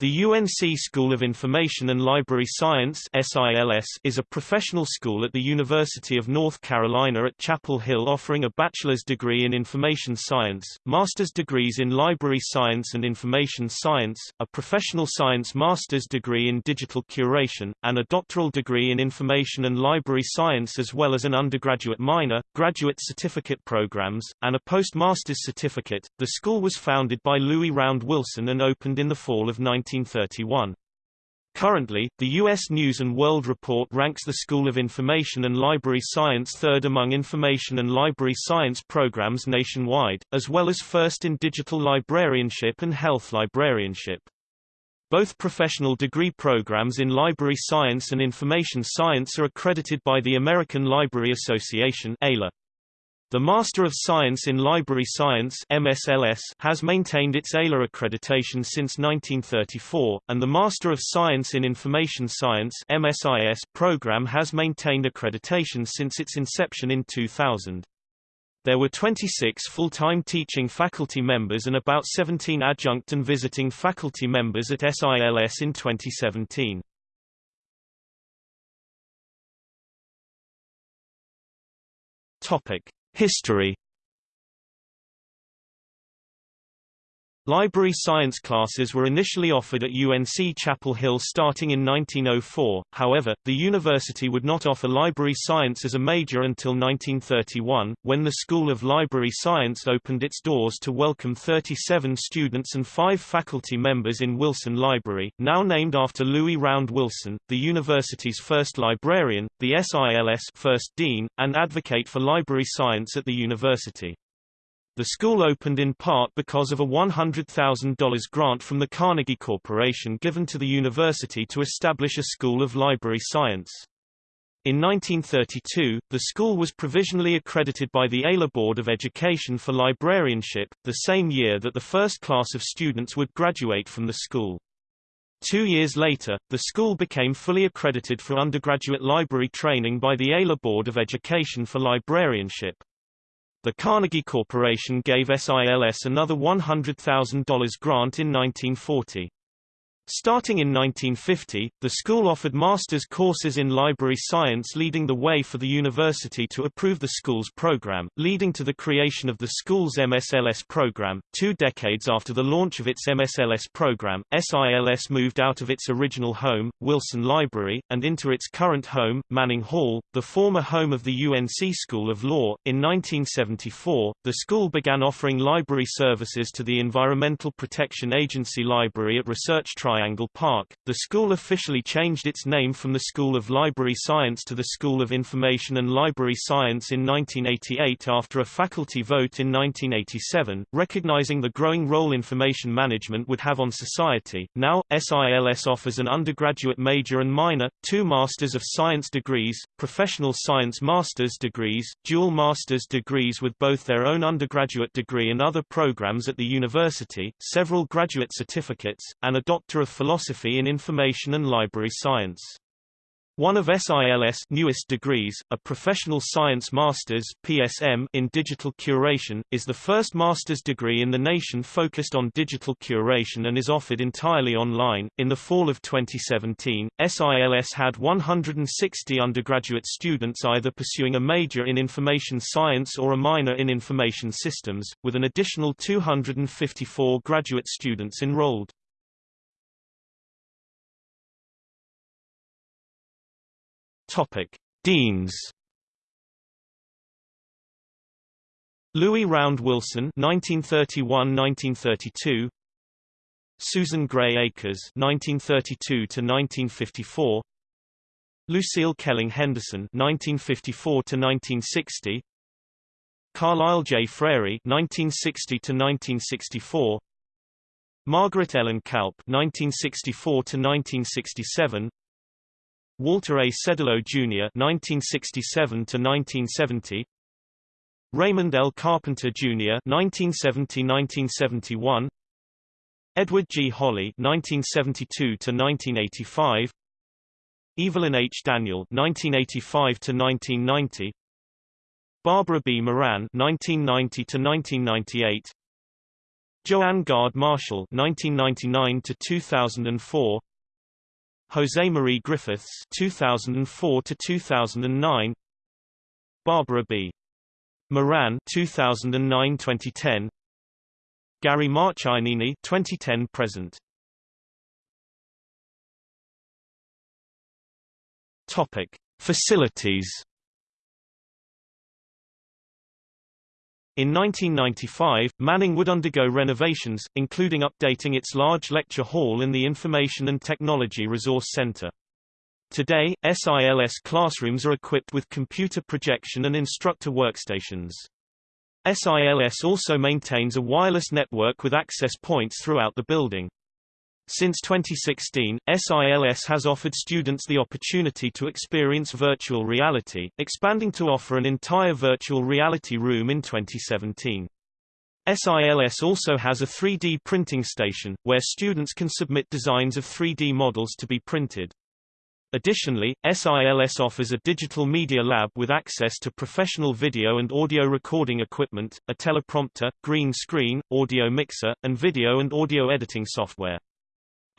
The UNC School of Information and Library Science is a professional school at the University of North Carolina at Chapel Hill offering a bachelor's degree in information science, master's degrees in library science and information science, a professional science master's degree in digital curation, and a doctoral degree in information and library science as well as an undergraduate minor, graduate certificate programs, and a postmaster's certificate. The school was founded by Louis Round Wilson and opened in the fall of 19 1931. Currently, the U.S. News & World Report ranks the School of Information and Library Science third among information and library science programs nationwide, as well as first in digital librarianship and health librarianship. Both professional degree programs in library science and information science are accredited by the American Library Association ALA. The Master of Science in Library Science MSLS has maintained its ALA accreditation since 1934, and the Master of Science in Information Science MSIS program has maintained accreditation since its inception in 2000. There were 26 full-time teaching faculty members and about 17 adjunct and visiting faculty members at SILS in 2017. Topic: History Library science classes were initially offered at UNC Chapel Hill starting in 1904, however, the university would not offer library science as a major until 1931, when the School of Library Science opened its doors to welcome 37 students and five faculty members in Wilson Library, now named after Louis Round Wilson, the university's first librarian, the SILS first dean, and advocate for library science at the university. The school opened in part because of a $100,000 grant from the Carnegie Corporation given to the university to establish a School of Library Science. In 1932, the school was provisionally accredited by the ALA Board of Education for librarianship, the same year that the first class of students would graduate from the school. Two years later, the school became fully accredited for undergraduate library training by the ALA Board of Education for librarianship. The Carnegie Corporation gave SILS another $100,000 grant in 1940. Starting in 1950, the school offered master's courses in library science leading the way for the university to approve the school's program, leading to the creation of the school's MSLS program. Two decades after the launch of its MSLS program, SILS moved out of its original home, Wilson Library, and into its current home, Manning Hall, the former home of the UNC School of Law. In 1974, the school began offering library services to the Environmental Protection Agency Library at Research Triangle Triangle Park. The school officially changed its name from the School of Library Science to the School of Information and Library Science in 1988 after a faculty vote in 1987, recognizing the growing role information management would have on society. Now, SILS offers an undergraduate major and minor, two Masters of Science degrees, professional science master's degrees, dual master's degrees with both their own undergraduate degree and other programs at the university, several graduate certificates, and a Doctor of Philosophy in Information and Library Science. One of SILS newest degrees, a Professional Science Masters (PSM) in Digital Curation, is the first master's degree in the nation focused on digital curation and is offered entirely online. In the fall of 2017, SILS had 160 undergraduate students either pursuing a major in information science or a minor in information systems, with an additional 254 graduate students enrolled. Topic: Deans. Louis Round Wilson (1931–1932), Susan Gray Akers (1932–1954), Lucille Kelling Henderson (1954–1960), Carlyle J. Frarey (1960–1964), Margaret Ellen Kalp (1964–1967), Walter A. Sedelow Jr. (1967–1970), Raymond L. Carpenter Jr. (1970–1971), Edward G. Holley (1972–1985), Evelyn H. Daniel (1985–1990), Barbara B. Moran (1990–1998), Joanne Gard Marshall 1999 to 2004 Jose Marie Griffiths 2004 to 2009 Barbara B. Moran 2009-2010 Gary Marchionini 2010 present. Topic Facilities In 1995, Manning would undergo renovations, including updating its large lecture hall and the Information and Technology Resource Center. Today, SILS classrooms are equipped with computer projection and instructor workstations. SILS also maintains a wireless network with access points throughout the building. Since 2016, SILS has offered students the opportunity to experience virtual reality, expanding to offer an entire virtual reality room in 2017. SILS also has a 3D printing station, where students can submit designs of 3D models to be printed. Additionally, SILS offers a digital media lab with access to professional video and audio recording equipment, a teleprompter, green screen, audio mixer, and video and audio editing software.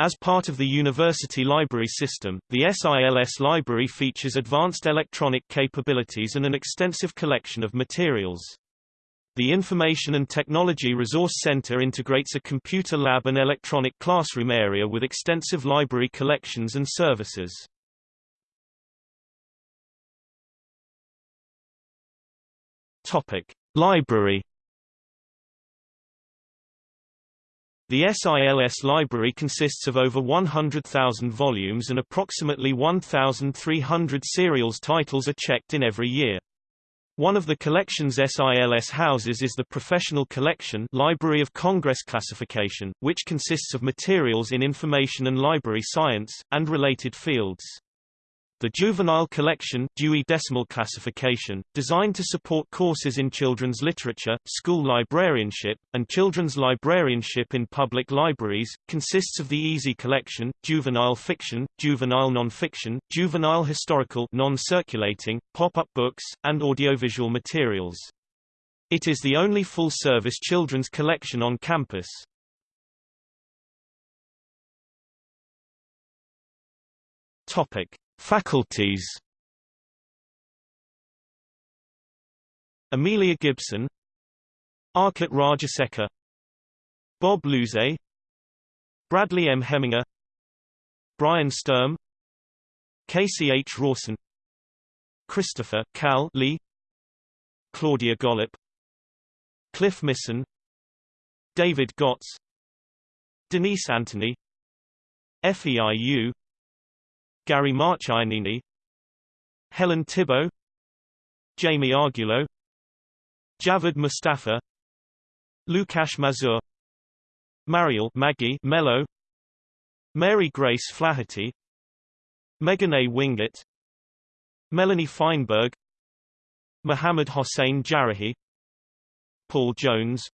As part of the university library system, the SILS library features advanced electronic capabilities and an extensive collection of materials. The Information and Technology Resource Center integrates a computer lab and electronic classroom area with extensive library collections and services. Topic: Library The SILS library consists of over 100,000 volumes and approximately 1,300 serials titles are checked in every year. One of the collections SILS houses is the Professional Collection Library of Congress classification, which consists of materials in information and library science, and related fields. The Juvenile Collection Dewey Decimal Classification, designed to support courses in children's literature, school librarianship, and children's librarianship in public libraries, consists of the Easy Collection, Juvenile Fiction, Juvenile Nonfiction, Juvenile Historical non-circulating, pop-up books, and audiovisual materials. It is the only full-service children's collection on campus. Topic. Faculties Amelia Gibson Arcot Rajasekar Bob Losee Bradley M. Hemminger Brian Sturm Casey H. Rawson Christopher Cal Lee Claudia Gollop Cliff Missen David Gotz Denise Anthony FEIU Gary Marchionini Helen Tibbo Jaime Arguello Javed Mostafa Lukasz Mazur Mariel Maggie Melo Mary Grace Flaherty Megan A. Winget Melanie Feinberg Mohammad Hossein Jarrahi Paul Jones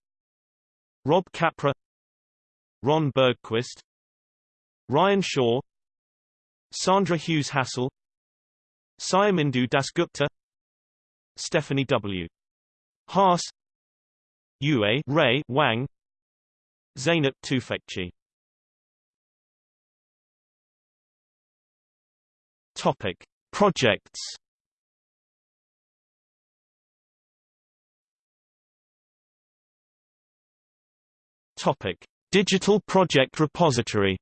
Rob Capra Ron Bergquist Ryan Shaw Sandra Hughes Hassell Sayamindu Dasgupta Stephanie W. Haas Yue Ray Wang Zeynep Tufekci. Topic Projects. Topic Digital Project Repository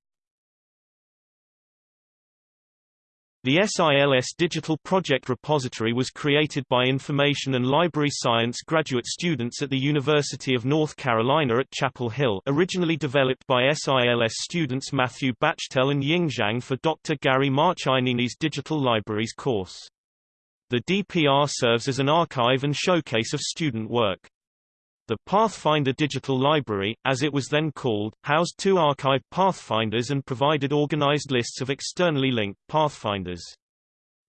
The SILS Digital Project Repository was created by Information and Library Science graduate students at the University of North Carolina at Chapel Hill originally developed by SILS students Matthew Bachtel and Ying Zhang for Dr. Gary Marchionini's Digital Libraries course. The DPR serves as an archive and showcase of student work. The Pathfinder Digital Library, as it was then called, housed two archived Pathfinders and provided organized lists of externally linked Pathfinders.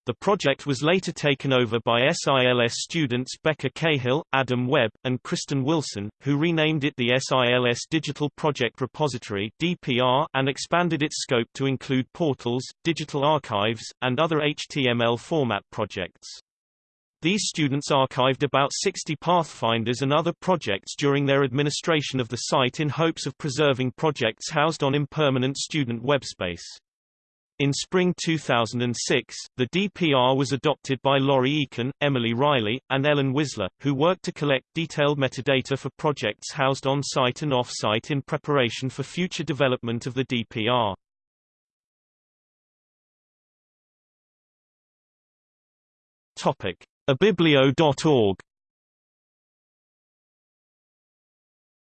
The project was later taken over by SILS students Becca Cahill, Adam Webb, and Kristen Wilson, who renamed it the SILS Digital Project Repository (DPR) and expanded its scope to include portals, digital archives, and other HTML format projects. These students archived about 60 Pathfinders and other projects during their administration of the site in hopes of preserving projects housed on impermanent student webspace. In spring 2006, the DPR was adopted by Laurie Eakin, Emily Riley, and Ellen Wisler, who worked to collect detailed metadata for projects housed on-site and off-site in preparation for future development of the DPR. Topic: ibiblio.org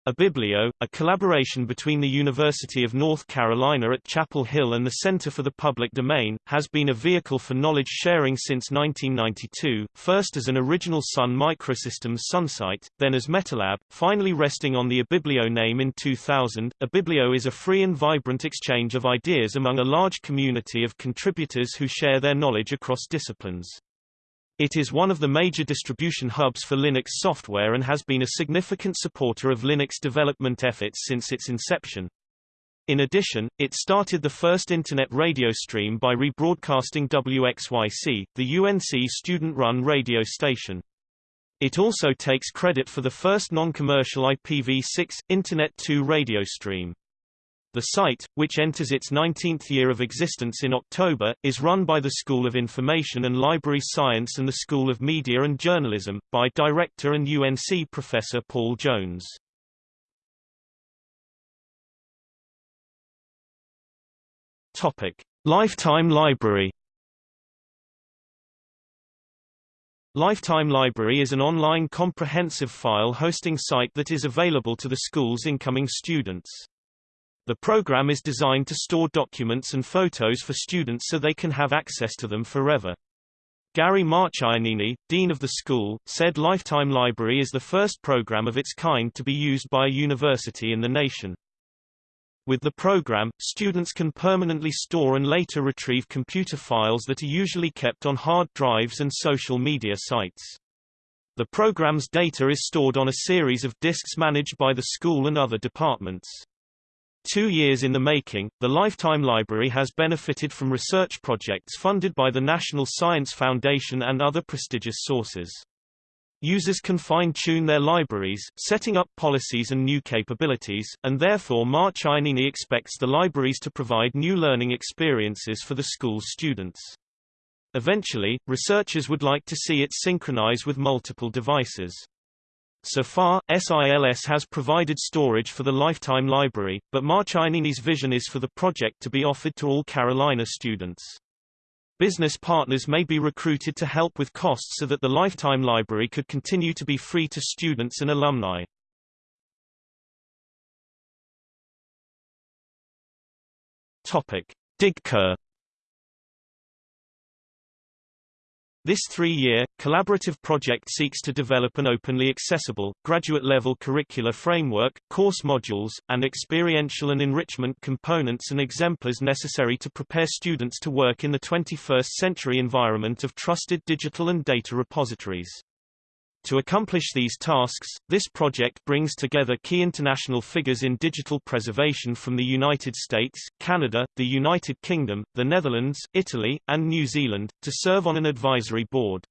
ibiblio, a collaboration between the University of North Carolina at Chapel Hill and the Center for the Public Domain, has been a vehicle for knowledge sharing since 1992, first as an original Sun Microsystems Sunsite, then as Metalab, finally resting on the ibiblio name in 2000. ibiblio is a free and vibrant exchange of ideas among a large community of contributors who share their knowledge across disciplines. It is one of the major distribution hubs for Linux software and has been a significant supporter of Linux development efforts since its inception. In addition, it started the first Internet radio stream by rebroadcasting WXYC, the UNC student-run radio station. It also takes credit for the first non-commercial IPv6, Internet 2 radio stream. The site, which enters its 19th year of existence in October, is run by the School of Information and Library Science and the School of Media and Journalism, by director and UNC professor Paul Jones. Topic. Lifetime Library Lifetime Library is an online comprehensive file hosting site that is available to the school's incoming students. The program is designed to store documents and photos for students so they can have access to them forever. Gary Marchionini, dean of the school, said Lifetime Library is the first program of its kind to be used by a university in the nation. With the program, students can permanently store and later retrieve computer files that are usually kept on hard drives and social media sites. The program's data is stored on a series of disks managed by the school and other departments. Two years in the making, the Lifetime Library has benefited from research projects funded by the National Science Foundation and other prestigious sources. Users can fine-tune their libraries, setting up policies and new capabilities, and therefore March Marchionini expects the libraries to provide new learning experiences for the school's students. Eventually, researchers would like to see it synchronize with multiple devices. So far, SILS has provided storage for the Lifetime Library, but Marchionini's vision is for the project to be offered to all Carolina students. Business partners may be recruited to help with costs so that the Lifetime Library could continue to be free to students and alumni. Topic. This three-year, collaborative project seeks to develop an openly accessible, graduate-level curricular framework, course modules, and experiential and enrichment components and exemplars necessary to prepare students to work in the 21st-century environment of trusted digital and data repositories. To accomplish these tasks, this project brings together key international figures in digital preservation from the United States, Canada, the United Kingdom, the Netherlands, Italy, and New Zealand, to serve on an advisory board.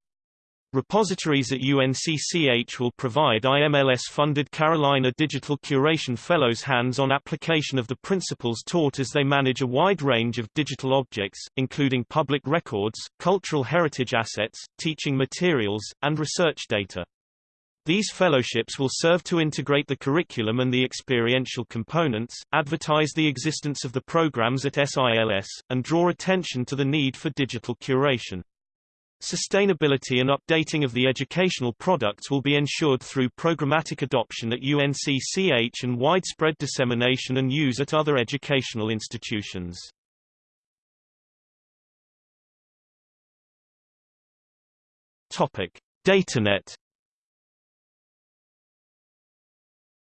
Repositories at UNCCH will provide IMLS-funded Carolina Digital Curation Fellows hands-on application of the principles taught as they manage a wide range of digital objects, including public records, cultural heritage assets, teaching materials, and research data. These fellowships will serve to integrate the curriculum and the experiential components, advertise the existence of the programs at SILS, and draw attention to the need for digital curation. Sustainability and updating of the educational products will be ensured through programmatic adoption at UNCCH and widespread dissemination and use at other educational institutions. Topic: DataNet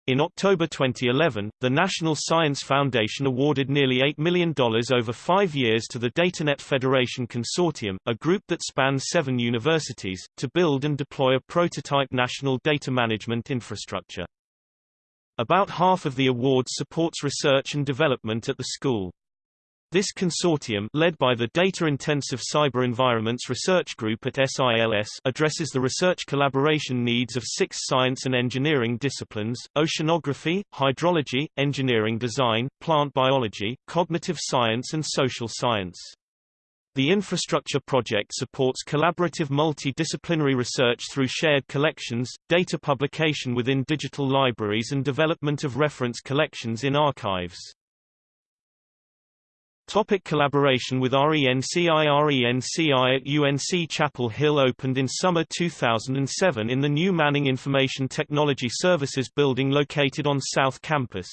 In October 2011, the National Science Foundation awarded nearly $8 million over five years to the DataNet Federation Consortium, a group that spans seven universities, to build and deploy a prototype national data management infrastructure. About half of the award supports research and development at the school. This consortium led by the Data-Intensive Cyber Environments Research Group at SILS addresses the research collaboration needs of six science and engineering disciplines, oceanography, hydrology, engineering design, plant biology, cognitive science and social science. The infrastructure project supports collaborative multidisciplinary research through shared collections, data publication within digital libraries and development of reference collections in archives. Topic collaboration with RENCI RENCI at UNC Chapel Hill opened in summer 2007 in the new Manning Information Technology Services building located on South Campus.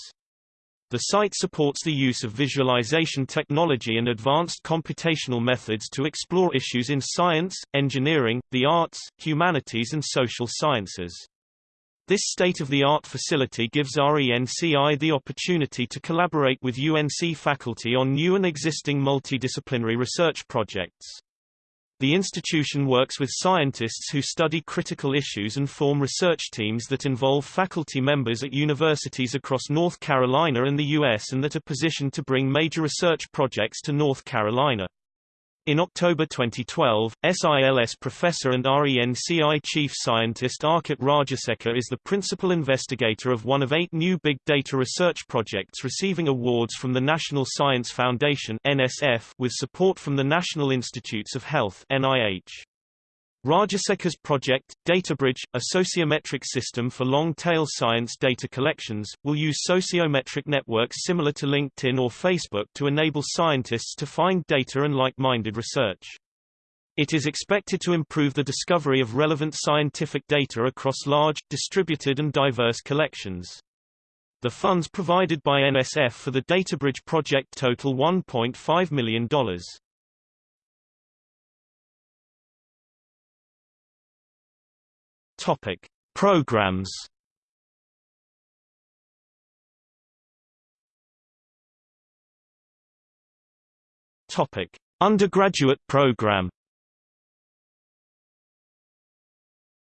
The site supports the use of visualization technology and advanced computational methods to explore issues in science, engineering, the arts, humanities and social sciences. This state-of-the-art facility gives RENCI the opportunity to collaborate with UNC faculty on new and existing multidisciplinary research projects. The institution works with scientists who study critical issues and form research teams that involve faculty members at universities across North Carolina and the U.S. and that are positioned to bring major research projects to North Carolina. In October 2012, SILS professor and RENCI chief scientist Arcot Rajasekar is the principal investigator of one of eight new big data research projects receiving awards from the National Science Foundation NSF with support from the National Institutes of Health NIH. Rajasekar's project, DataBridge, a sociometric system for long-tail science data collections, will use sociometric networks similar to LinkedIn or Facebook to enable scientists to find data and like-minded research. It is expected to improve the discovery of relevant scientific data across large, distributed and diverse collections. The funds provided by NSF for the DataBridge project total $1.5 million. Topic: Programs. Topic: Undergraduate program.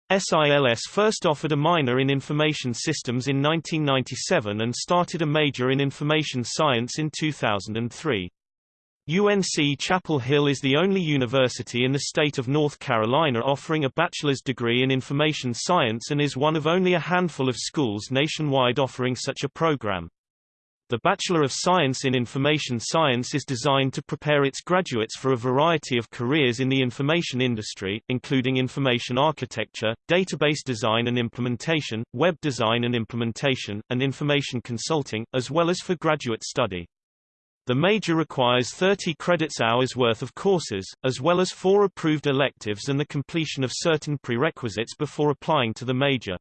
SILS first offered a minor in Information Systems in 1997 and started a major in Information Science in 2003. UNC Chapel Hill is the only university in the state of North Carolina offering a bachelor's degree in information science and is one of only a handful of schools nationwide offering such a program. The Bachelor of Science in Information Science is designed to prepare its graduates for a variety of careers in the information industry, including information architecture, database design and implementation, web design and implementation, and information consulting, as well as for graduate study. The major requires 30 credits hours worth of courses, as well as four approved electives and the completion of certain prerequisites before applying to the major.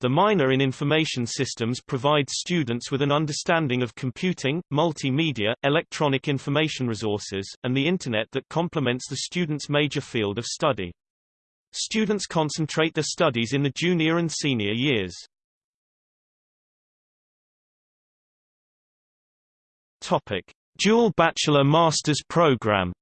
The minor in Information Systems provides students with an understanding of computing, multimedia, electronic information resources, and the Internet that complements the student's major field of study. Students concentrate their studies in the junior and senior years. Topic: Dual Bachelor Masters program.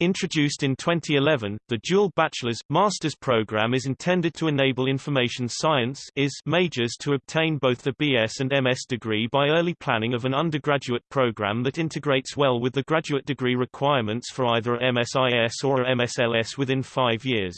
Introduced in 2011, the dual bachelor's, master's program is intended to enable information science is majors to obtain both the BS and MS degree by early planning of an undergraduate program that integrates well with the graduate degree requirements for either a MSIS or a MSLS within five years.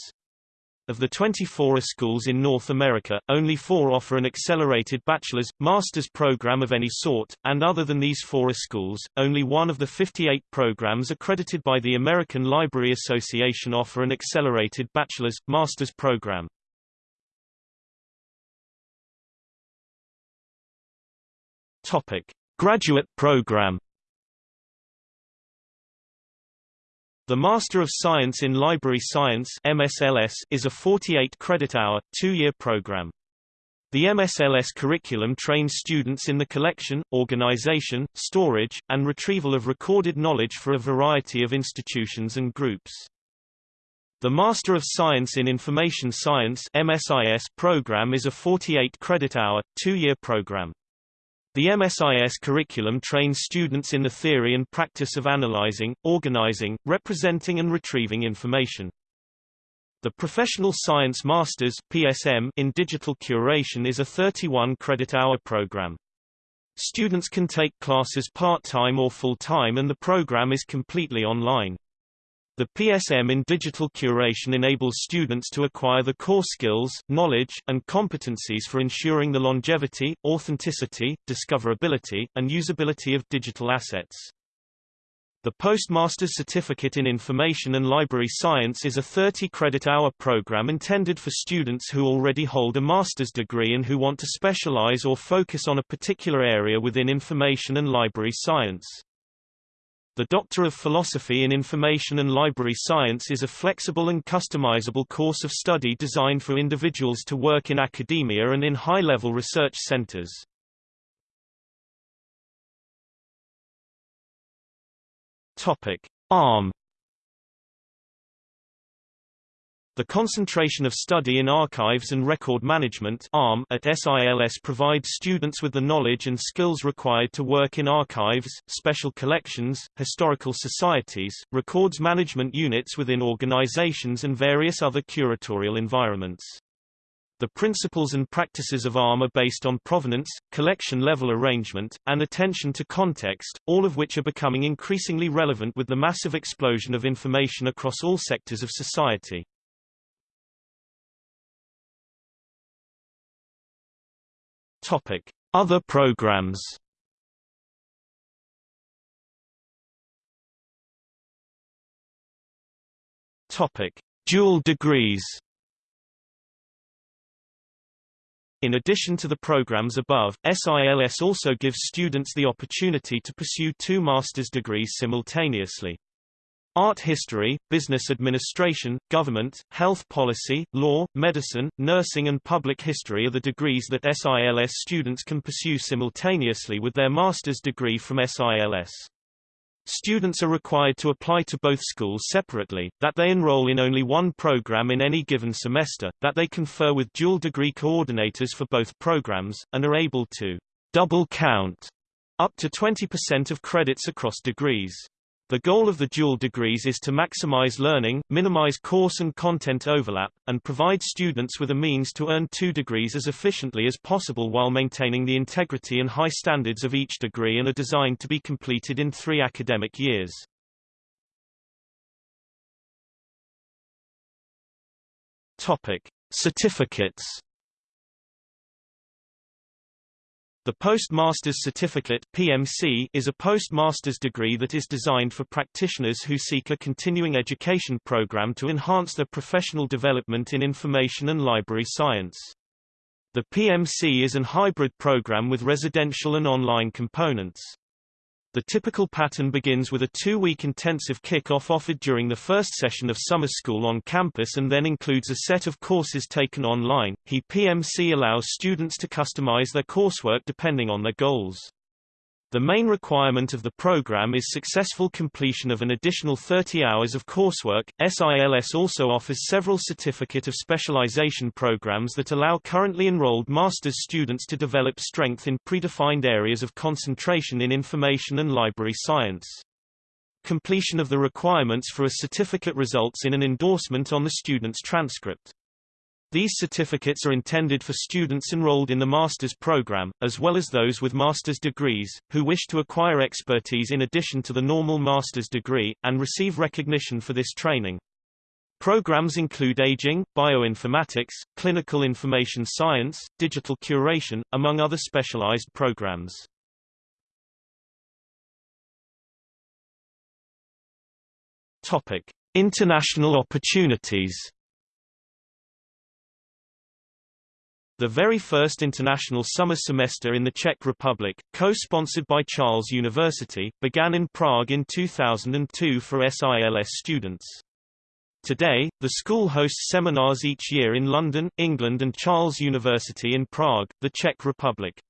Of the 24 schools in North America, only four offer an accelerated bachelor's, master's program of any sort, and other than these four schools, only one of the 58 programs accredited by the American Library Association offer an accelerated bachelor's, master's program. Topic. Graduate program The Master of Science in Library Science MSLS is a 48-credit-hour, two-year program. The MSLS curriculum trains students in the collection, organization, storage, and retrieval of recorded knowledge for a variety of institutions and groups. The Master of Science in Information Science MSIS program is a 48-credit-hour, two-year program. The MSIS curriculum trains students in the theory and practice of analyzing, organizing, representing and retrieving information. The Professional Science Masters PSM in Digital Curation is a 31 credit hour program. Students can take classes part-time or full-time and the program is completely online. The PSM in digital curation enables students to acquire the core skills, knowledge, and competencies for ensuring the longevity, authenticity, discoverability, and usability of digital assets. The Postmaster's Certificate in Information and Library Science is a 30-credit-hour program intended for students who already hold a master's degree and who want to specialize or focus on a particular area within information and library science. The Doctor of Philosophy in Information and Library Science is a flexible and customizable course of study designed for individuals to work in academia and in high-level research centers. Topic: ARM The concentration of study in archives and record management ARM at SILS provides students with the knowledge and skills required to work in archives, special collections, historical societies, records management units within organizations and various other curatorial environments. The principles and practices of ARM are based on provenance, collection-level arrangement, and attention to context, all of which are becoming increasingly relevant with the massive explosion of information across all sectors of society. Topic: Other programs. Topic: Dual degrees. In addition to the programs above, SILS also gives students the opportunity to pursue two master's degrees simultaneously. Art history, business administration, government, health policy, law, medicine, nursing and public history are the degrees that SILS students can pursue simultaneously with their master's degree from SILS. Students are required to apply to both schools separately, that they enroll in only one program in any given semester, that they confer with dual degree coordinators for both programs, and are able to double count up to 20% of credits across degrees. The goal of the dual degrees is to maximize learning, minimize course and content overlap, and provide students with a means to earn two degrees as efficiently as possible while maintaining the integrity and high standards of each degree and are designed to be completed in three academic years. Topic. Certificates The Postmaster's Certificate PMC is a postmaster's degree that is designed for practitioners who seek a continuing education program to enhance their professional development in information and library science. The PMC is an hybrid program with residential and online components. The typical pattern begins with a two-week intensive kick-off offered during the first session of summer school on campus and then includes a set of courses taken online. HE PMC allows students to customize their coursework depending on their goals. The main requirement of the program is successful completion of an additional 30 hours of coursework. SILS also offers several certificate of specialization programs that allow currently enrolled master's students to develop strength in predefined areas of concentration in information and library science. Completion of the requirements for a certificate results in an endorsement on the student's transcript. These certificates are intended for students enrolled in the master's program, as well as those with master's degrees, who wish to acquire expertise in addition to the normal master's degree, and receive recognition for this training. Programs include aging, bioinformatics, clinical information science, digital curation, among other specialized programs. Topic: International opportunities. The very first international summer semester in the Czech Republic, co-sponsored by Charles University, began in Prague in 2002 for SILS students. Today, the school hosts seminars each year in London, England and Charles University in Prague, the Czech Republic.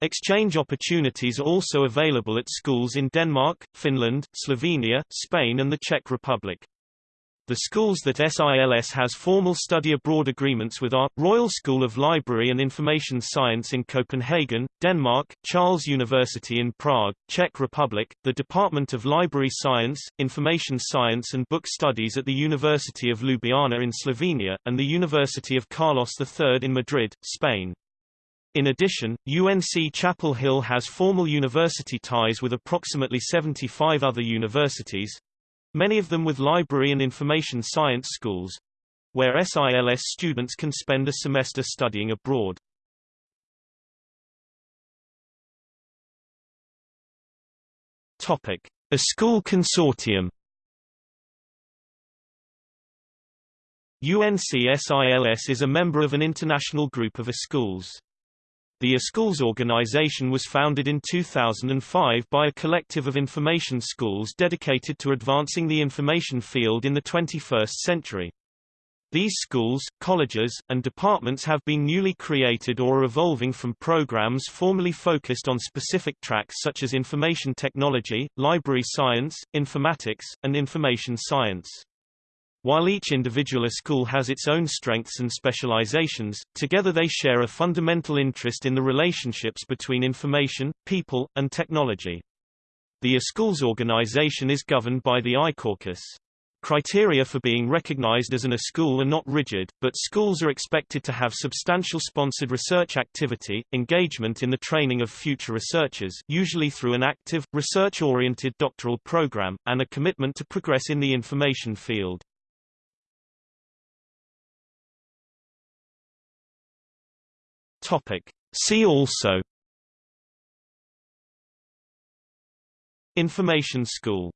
Exchange opportunities are also available at schools in Denmark, Finland, Slovenia, Spain and the Czech Republic. The schools that SILS has formal study abroad agreements with are, Royal School of Library and Information Science in Copenhagen, Denmark, Charles University in Prague, Czech Republic, the Department of Library Science, Information Science and Book Studies at the University of Ljubljana in Slovenia, and the University of Carlos III in Madrid, Spain. In addition, UNC Chapel Hill has formal university ties with approximately 75 other universities, many of them with library and information science schools, where SILS students can spend a semester studying abroad. Topic: A school consortium. UNC-SILS is a member of an international group of schools. The iSchools organization was founded in 2005 by a collective of information schools dedicated to advancing the information field in the 21st century. These schools, colleges, and departments have been newly created or evolving from programs formerly focused on specific tracks such as information technology, library science, informatics, and information science. While each individual school has its own strengths and specializations, together they share a fundamental interest in the relationships between information, people, and technology. The school's organization is governed by the iCaucus. Criteria for being recognized as an iSchool are not rigid, but schools are expected to have substantial sponsored research activity, engagement in the training of future researchers usually through an active, research-oriented doctoral program, and a commitment to progress in the information field. Topic. See also Information School